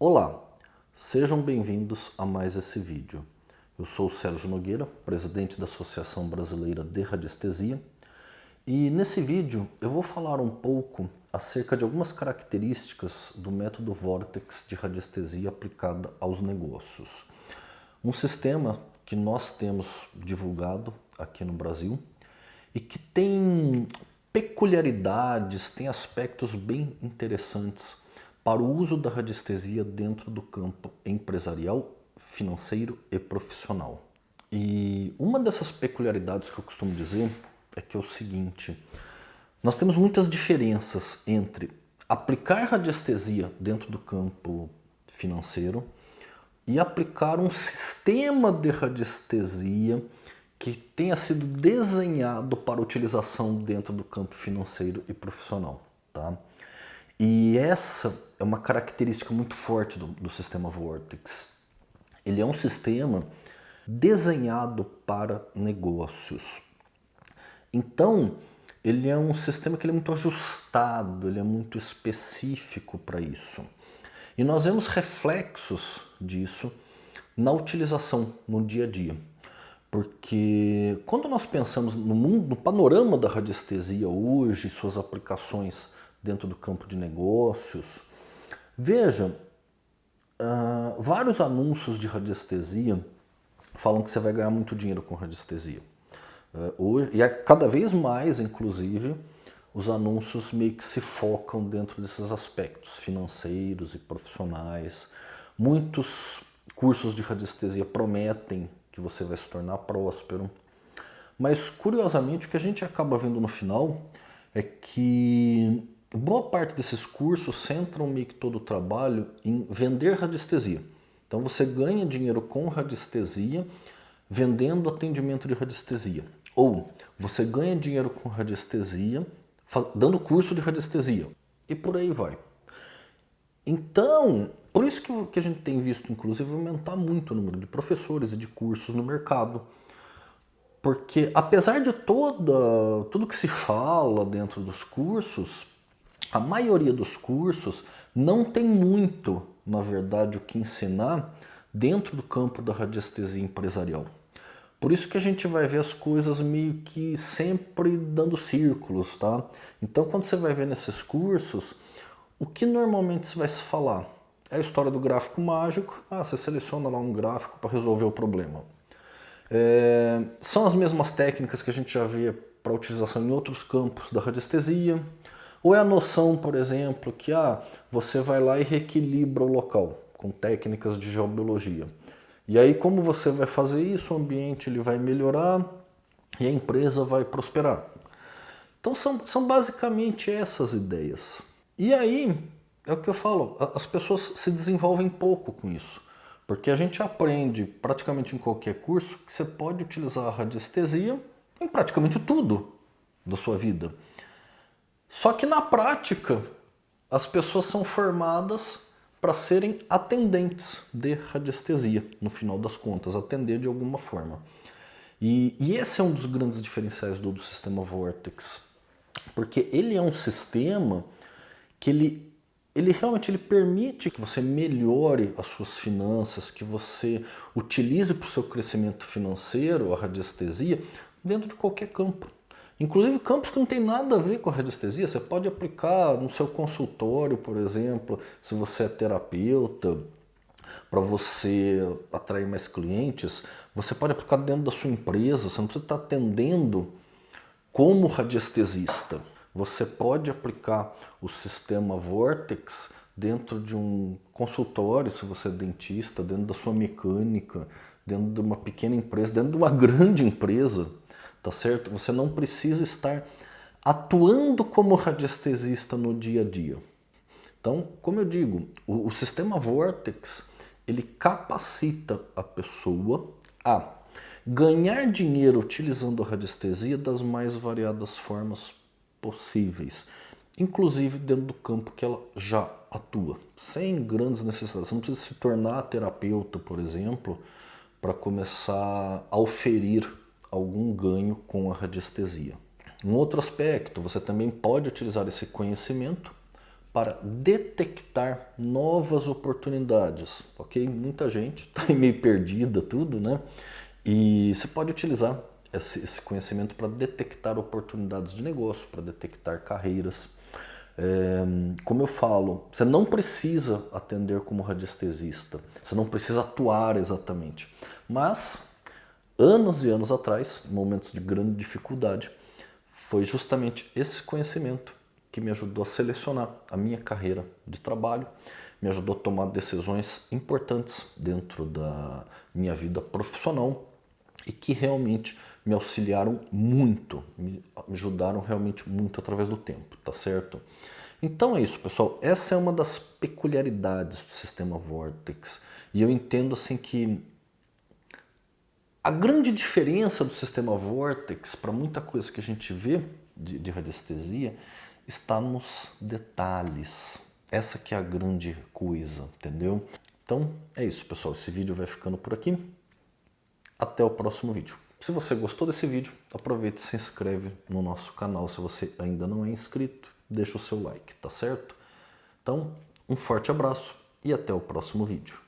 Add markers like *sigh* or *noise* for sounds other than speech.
Olá, sejam bem-vindos a mais esse vídeo. Eu sou o Sérgio Nogueira, presidente da Associação Brasileira de Radiestesia, e nesse vídeo eu vou falar um pouco acerca de algumas características do método Vortex de radiestesia aplicada aos negócios. Um sistema que nós temos divulgado aqui no Brasil e que tem peculiaridades, tem aspectos bem interessantes para o uso da radiestesia dentro do campo empresarial, financeiro e profissional. E uma dessas peculiaridades que eu costumo dizer é que é o seguinte, nós temos muitas diferenças entre aplicar radiestesia dentro do campo financeiro e aplicar um sistema de radiestesia que tenha sido desenhado para utilização dentro do campo financeiro e profissional. Tá? E essa é uma característica muito forte do, do sistema Vortex. Ele é um sistema desenhado para negócios. Então, ele é um sistema que é muito ajustado, ele é muito específico para isso. E nós vemos reflexos disso na utilização no dia a dia. Porque quando nós pensamos no mundo, no panorama da radiestesia hoje, suas aplicações dentro do campo de negócios. Veja, uh, vários anúncios de radiestesia falam que você vai ganhar muito dinheiro com radiestesia. Uh, hoje, e é cada vez mais, inclusive, os anúncios meio que se focam dentro desses aspectos financeiros e profissionais. Muitos cursos de radiestesia prometem que você vai se tornar próspero. Mas, curiosamente, o que a gente acaba vendo no final é que boa parte desses cursos centram meio que todo o trabalho em vender radiestesia. Então você ganha dinheiro com radiestesia vendendo atendimento de radiestesia. Ou você ganha dinheiro com radiestesia dando curso de radiestesia. E por aí vai. Então, por isso que a gente tem visto, inclusive, aumentar muito o número de professores e de cursos no mercado. Porque apesar de toda, tudo que se fala dentro dos cursos, a maioria dos cursos não tem muito, na verdade, o que ensinar dentro do campo da radiestesia empresarial. Por isso que a gente vai ver as coisas meio que sempre dando círculos, tá? Então quando você vai ver nesses cursos, o que normalmente se vai se falar? É a história do gráfico mágico, ah, você seleciona lá um gráfico para resolver o problema. É, são as mesmas técnicas que a gente já vê para utilização em outros campos da radiestesia, ou é a noção, por exemplo, que ah, você vai lá e reequilibra o local com técnicas de geobiologia. E aí como você vai fazer isso, o ambiente ele vai melhorar e a empresa vai prosperar. Então são, são basicamente essas ideias. E aí, é o que eu falo, as pessoas se desenvolvem pouco com isso. Porque a gente aprende praticamente em qualquer curso que você pode utilizar a radiestesia em praticamente tudo da sua vida. Só que na prática, as pessoas são formadas para serem atendentes de radiestesia, no final das contas, atender de alguma forma. E, e esse é um dos grandes diferenciais do, do sistema Vortex, porque ele é um sistema que ele, ele realmente ele permite que você melhore as suas finanças, que você utilize para o seu crescimento financeiro a radiestesia dentro de qualquer campo. Inclusive campos que não tem nada a ver com a radiestesia, você pode aplicar no seu consultório, por exemplo, se você é terapeuta, para você atrair mais clientes, você pode aplicar dentro da sua empresa, você não precisa estar atendendo como radiestesista. Você pode aplicar o sistema Vortex dentro de um consultório, se você é dentista, dentro da sua mecânica, dentro de uma pequena empresa, dentro de uma *laughs* grande empresa tá certo? Você não precisa estar atuando como radiestesista no dia a dia. Então, como eu digo, o, o sistema Vortex, ele capacita a pessoa a ganhar dinheiro utilizando a radiestesia das mais variadas formas possíveis, inclusive dentro do campo que ela já atua, sem grandes necessidades. Você não precisa se tornar terapeuta, por exemplo, para começar a oferir algum ganho com a radiestesia. Um outro aspecto, você também pode utilizar esse conhecimento para detectar novas oportunidades, ok? Muita gente está meio perdida tudo, né? E você pode utilizar esse, esse conhecimento para detectar oportunidades de negócio, para detectar carreiras. É, como eu falo, você não precisa atender como radiestesista, você não precisa atuar exatamente, mas anos e anos atrás, momentos de grande dificuldade, foi justamente esse conhecimento que me ajudou a selecionar a minha carreira de trabalho, me ajudou a tomar decisões importantes dentro da minha vida profissional e que realmente me auxiliaram muito, me ajudaram realmente muito através do tempo, tá certo? Então é isso, pessoal. Essa é uma das peculiaridades do sistema Vortex. E eu entendo assim que a grande diferença do sistema Vortex para muita coisa que a gente vê de, de radiestesia está nos detalhes. Essa que é a grande coisa, entendeu? Então é isso, pessoal. Esse vídeo vai ficando por aqui. Até o próximo vídeo. Se você gostou desse vídeo, aproveite e se inscreve no nosso canal. Se você ainda não é inscrito, deixa o seu like, tá certo? Então, um forte abraço e até o próximo vídeo.